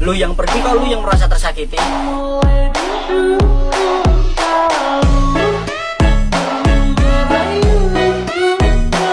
lu yang pergi kalau lu yang merasa tersakiti?